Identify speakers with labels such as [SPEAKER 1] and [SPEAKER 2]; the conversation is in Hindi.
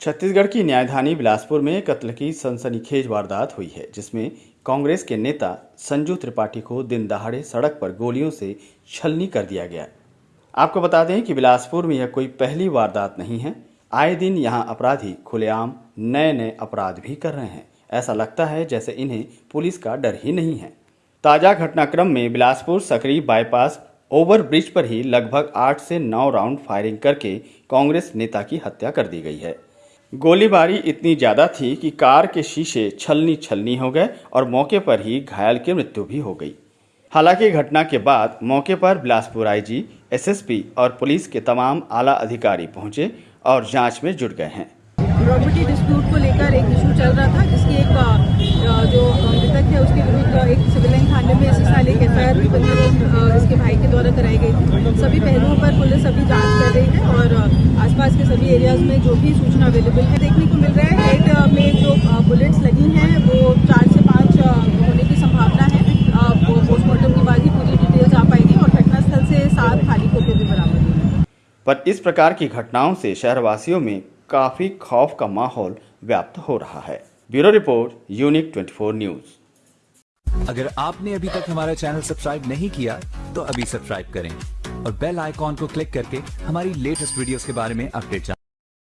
[SPEAKER 1] छत्तीसगढ़ की न्यायधानी बिलासपुर में कत्ल की सनसनीखेज वारदात हुई है, जिसमें कांग्रेस के नेता संजू त्रिपाठी को दिन दहाड़े सड़क पर गोलियों से छलनी कर दिया गया। आपको बता दें कि बिलासपुर में यह कोई पहली वारदात नहीं है। आए दिन यहाँ अपराधी खुलेआम नए नए अपराध भी कर रहे हैं। ऐसा लगता है जैसे इन्हें पुलिस का डर ही नहीं है। ताज़ा घटनाक्रम में Bilaspur Sakri bypass over bridge पर ही लगभग आठ से नौ राउंड फायरिंग करके कांग्रेस नेता की हत्या कर दी गई है। गोलीबारी इतनी ज़्यादा थी कि कार के शीशे छलनी छलनी हो गए और मौके पर ही घायल की मृत्यु भी हो गई। हालाँकि घटना के बाद मौके पर बिलासपुर आईजी, एसएसपी और पुलिस के तमाम आला अधिकारी पहुँचे और जाँच में जुट गए हैं।
[SPEAKER 2] प्रॉपर्टी डिस्प्यूट को लेकर एक इशू चल रहा था जिसकी एक जो मृतक है उसके विरुद्ध एक सिविल लाइन थाने में साल एक एफ़ भी इसके भाई के द्वारा कराई गई थी। सभी पहलुओं पर पुलिस अभी जाँच कर रही है और आसपास के सभी एरियाज़ में जो भी सूचना अवेलेबल है देखने को मिल रहा है। हेड में जो बुलेट्स लगी हैं वो चार से पाँच होने की संभावना है। पोस्टमार्टम के बाद ही पूरी डिटेल्स आ पाएगी और घटनास्थल से सात खाली खोखे भी बरामद हुए
[SPEAKER 1] पर इस प्रकार की घटनाओं से शहरवासियों में काफ़ी खौफ का माहौल व्याप्त हो रहा है। Bureau report unique 24 news.
[SPEAKER 3] अगर आपने अभी तक हमारा चैनल सब्सक्राइब नहीं किया तो अभी सब्सक्राइब करें और बेल आइकॉन को क्लिक करके हमारी लेटेस्ट वीडियोस के बारे में अपडेट